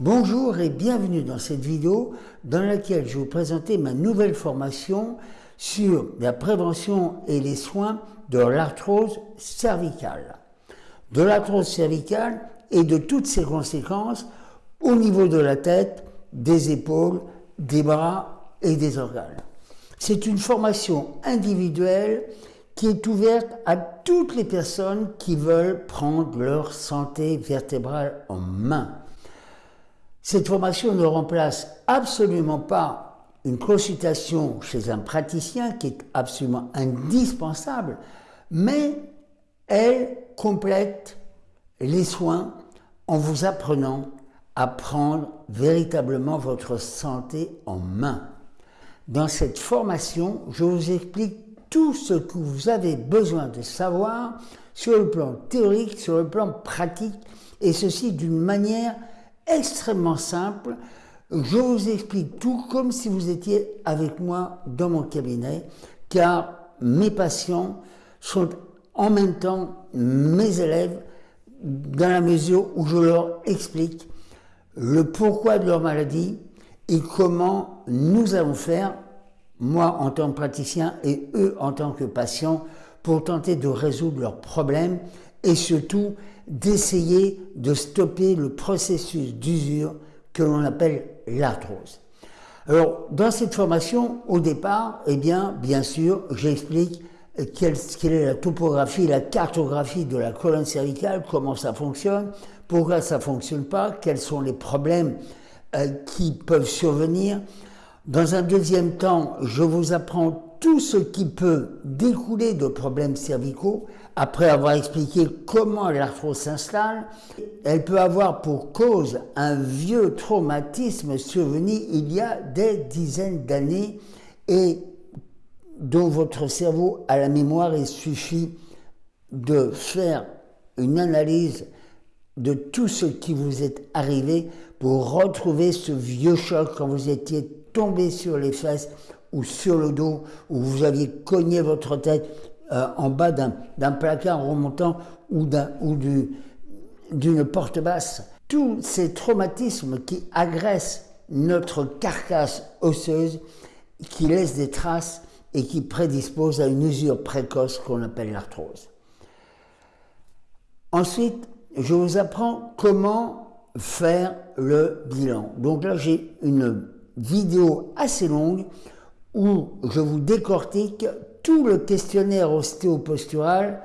Bonjour et bienvenue dans cette vidéo dans laquelle je vais vous présenter ma nouvelle formation sur la prévention et les soins de l'arthrose cervicale. De l'arthrose cervicale et de toutes ses conséquences au niveau de la tête, des épaules, des bras et des organes. C'est une formation individuelle qui est ouverte à toutes les personnes qui veulent prendre leur santé vertébrale en main. Cette formation ne remplace absolument pas une consultation chez un praticien qui est absolument indispensable, mais elle complète les soins en vous apprenant à prendre véritablement votre santé en main. Dans cette formation, je vous explique tout ce que vous avez besoin de savoir sur le plan théorique, sur le plan pratique, et ceci d'une manière extrêmement simple. Je vous explique tout comme si vous étiez avec moi dans mon cabinet, car mes patients sont en même temps mes élèves dans la mesure où je leur explique le pourquoi de leur maladie et comment nous allons faire, moi en tant que praticien et eux en tant que patients, pour tenter de résoudre leurs problèmes et surtout d'essayer de stopper le processus d'usure que l'on appelle l'arthrose. Alors, dans cette formation, au départ, eh bien, bien sûr, j'explique quelle, est la topographie, la cartographie de la colonne cervicale, comment ça fonctionne, pourquoi ça fonctionne pas, quels sont les problèmes euh, qui peuvent survenir. Dans un deuxième temps, je vous apprends tout ce qui peut découler de problèmes cervicaux, après avoir expliqué comment l'arthrose s'installe, elle peut avoir pour cause un vieux traumatisme survenu il y a des dizaines d'années et dont votre cerveau a la mémoire, il suffit de faire une analyse de tout ce qui vous est arrivé pour retrouver ce vieux choc quand vous étiez tombé sur les fesses ou sur le dos, où vous aviez cogné votre tête euh, en bas d'un placard remontant ou d'une porte basse. Tous ces traumatismes qui agressent notre carcasse osseuse, qui laissent des traces et qui prédisposent à une usure précoce qu'on appelle l'arthrose. Ensuite, je vous apprends comment faire le bilan. Donc là, j'ai une vidéo assez longue où je vous décortique tout le questionnaire ostéopostural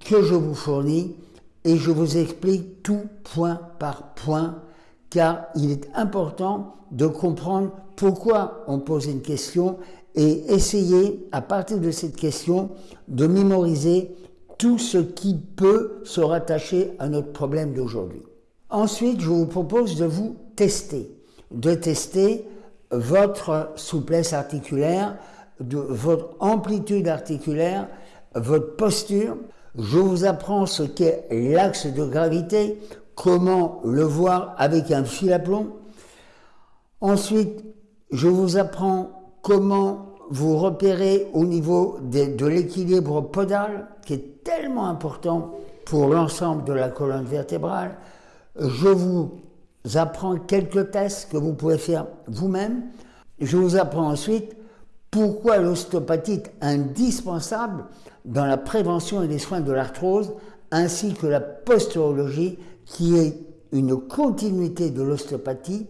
que je vous fournis et je vous explique tout point par point car il est important de comprendre pourquoi on pose une question et essayer à partir de cette question de mémoriser tout ce qui peut se rattacher à notre problème d'aujourd'hui. Ensuite, je vous propose de vous tester, de tester votre souplesse articulaire, votre amplitude articulaire, votre posture. Je vous apprends ce qu'est l'axe de gravité, comment le voir avec un fil à plomb. Ensuite, je vous apprends comment vous repérer au niveau de, de l'équilibre podal, qui est tellement important pour l'ensemble de la colonne vertébrale. Je vous apprends quelques tests que vous pouvez faire vous-même. Je vous apprends ensuite pourquoi l'ostéopathie est indispensable dans la prévention et les soins de l'arthrose, ainsi que la posturologie, qui est une continuité de l'ostéopathie,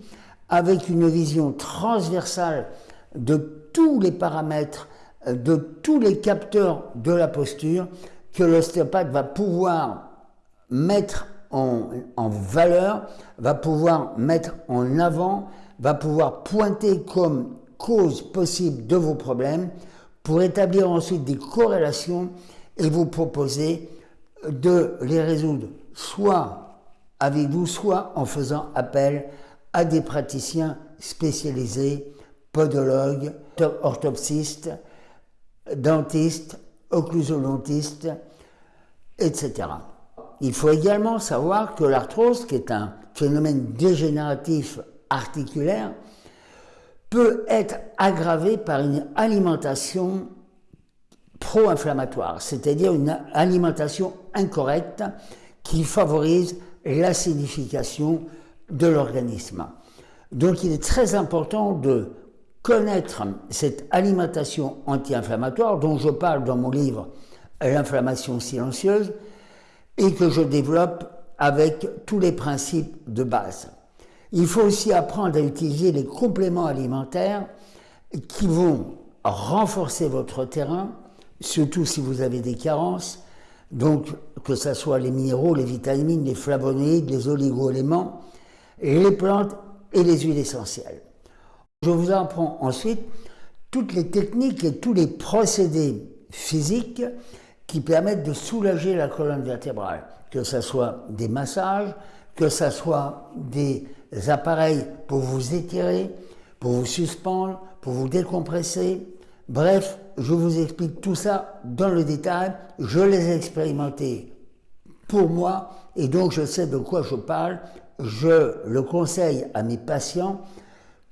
avec une vision transversale de tous les paramètres, de tous les capteurs de la posture, que l'ostéopathe va pouvoir mettre en, valeur, va pouvoir mettre en avant, va pouvoir pointer comme cause possible de vos problèmes pour établir ensuite des corrélations et vous proposer de les résoudre soit avec vous, soit en faisant appel à des praticiens spécialisés, podologues, orthoptistes, dentistes, occlusodontistes, etc. Il faut également savoir que l'arthrose, qui est un phénomène dégénératif articulaire, peut être aggravé par une alimentation pro-inflammatoire, c'est-à-dire une alimentation incorrecte qui favorise l'acidification, de l'organisme. Donc il est très important de connaître cette alimentation anti-inflammatoire dont je parle dans mon livre L'inflammation silencieuse et que je développe avec tous les principes de base. Il faut aussi apprendre à utiliser les compléments alimentaires qui vont renforcer votre terrain, surtout si vous avez des carences, donc que ce soit les minéraux, les vitamines, les flavonoïdes, les oligo-éléments, les plantes et les huiles essentielles. Je vous apprends ensuite toutes les techniques et tous les procédés physiques qui permettent de soulager la colonne vertébrale, que ce soit des massages, que ce soit des appareils pour vous étirer, pour vous suspendre, pour vous décompresser. Bref, je vous explique tout ça dans le détail. Je les ai expérimentés pour moi et donc je sais de quoi je parle. Je le conseille à mes patients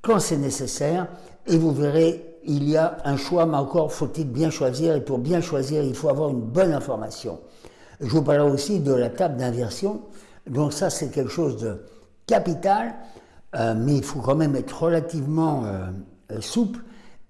quand c'est nécessaire et vous verrez, il y a un choix, mais encore faut-il bien choisir et pour bien choisir, il faut avoir une bonne information. Je vous parlerai aussi de la table d'inversion. Donc ça, c'est quelque chose de capital, euh, mais il faut quand même être relativement euh, euh, souple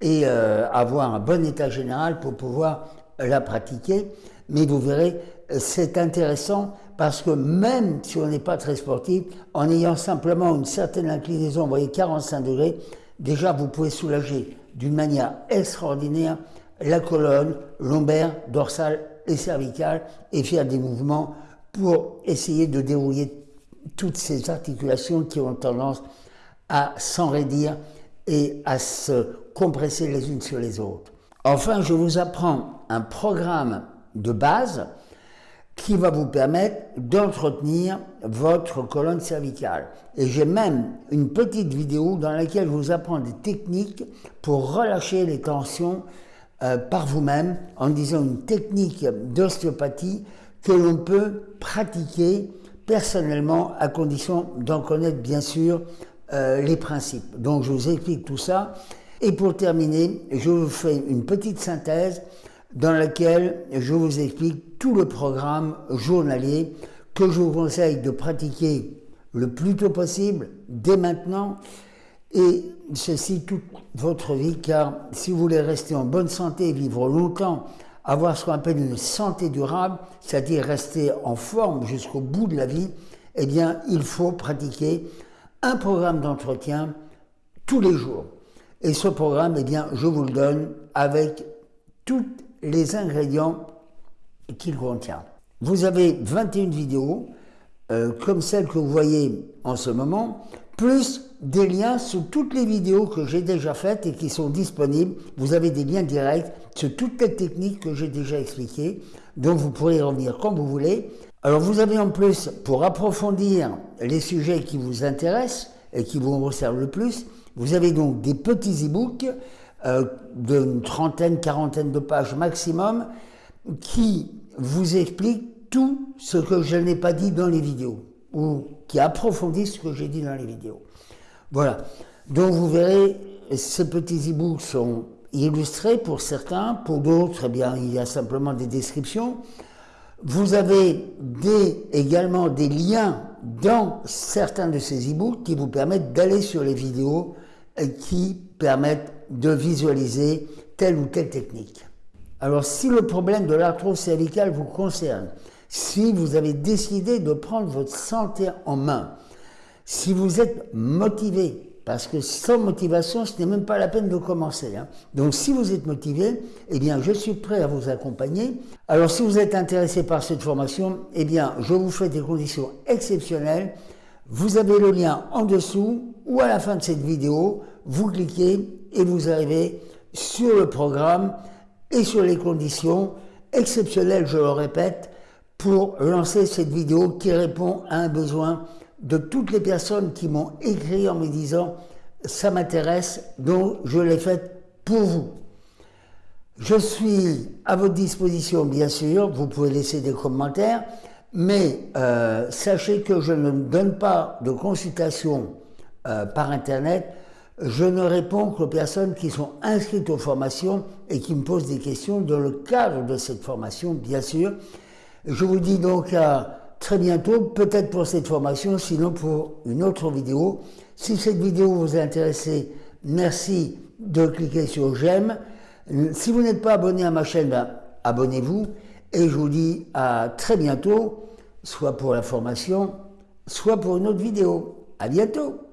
et avoir un bon état général pour pouvoir la pratiquer. Mais vous verrez, c'est intéressant parce que même si on n'est pas très sportif, en ayant simplement une certaine inclinaison, vous voyez 45 degrés, déjà vous pouvez soulager d'une manière extraordinaire la colonne lombaire, dorsale et cervicale et faire des mouvements pour essayer de dérouiller toutes ces articulations qui ont tendance à s'enraidir et à se compresser les unes sur les autres. Enfin, je vous apprends un programme de base qui va vous permettre d'entretenir votre colonne cervicale. Et j'ai même une petite vidéo dans laquelle je vous apprends des techniques pour relâcher les tensions euh, par vous-même en disant une technique d'ostéopathie que l'on peut pratiquer personnellement, à condition d'en connaître bien sûr euh, les principes. Donc je vous explique tout ça. Et pour terminer, je vous fais une petite synthèse dans laquelle je vous explique tout le programme journalier que je vous conseille de pratiquer le plus tôt possible, dès maintenant, et ceci toute votre vie, car si vous voulez rester en bonne santé vivre longtemps avoir ce qu'on appelle une santé durable, c'est-à-dire rester en forme jusqu'au bout de la vie, eh bien, il faut pratiquer un programme d'entretien tous les jours. Et ce programme, eh bien, je vous le donne avec tous les ingrédients qu'il contient. Vous avez 21 vidéos, euh, comme celle que vous voyez en ce moment, plus des liens sur toutes les vidéos que j'ai déjà faites et qui sont disponibles. Vous avez des liens directs sur toutes les techniques que j'ai déjà expliquées, dont vous pourrez revenir quand vous voulez. Alors vous avez en plus, pour approfondir les sujets qui vous intéressent et qui vous resservent le plus, vous avez donc des petits e-books euh, d'une trentaine, quarantaine de pages maximum qui vous expliquent tout ce que je n'ai pas dit dans les vidéos ou qui approfondissent ce que j'ai dit dans les vidéos. Voilà. Donc vous verrez, ces petits e-books sont illustrés pour certains, pour d'autres, eh bien, il y a simplement des descriptions. Vous avez également des liens dans certains de ces e-books qui vous permettent d'aller sur les vidéos qui permettent de visualiser telle ou telle technique. Alors si le problème de l'arthrose cervicale vous concerne, si vous avez décidé de prendre votre santé en main, si vous êtes motivé, parce que sans motivation, ce n'est même pas la peine de commencer. Hein. Donc si vous êtes motivé, eh bien je suis prêt à vous accompagner. Alors si vous êtes intéressé par cette formation, eh bien je vous fais des conditions exceptionnelles. Vous avez le lien en dessous ou à la fin de cette vidéo, vous cliquez et vous arrivez sur le programme et sur les conditions exceptionnelles, je le répète, pour lancer cette vidéo qui répond à un besoin de toutes les personnes qui m'ont écrit en me disant ça m'intéresse, donc je l'ai faite pour vous. Je suis à votre disposition, bien sûr, vous pouvez laisser des commentaires, mais euh, sachez que je ne donne pas de consultation euh, par Internet, je ne réponds qu'aux personnes qui sont inscrites aux formations et qui me posent des questions dans le cadre de cette formation, bien sûr. Je vous dis donc à très bientôt, peut-être pour cette formation, sinon pour une autre vidéo. Si cette vidéo vous a intéressé, merci de cliquer sur j'aime. Si vous n'êtes pas abonné à ma chaîne, ben, abonnez-vous. Et je vous dis à très bientôt, soit pour la formation, soit pour une autre vidéo. À bientôt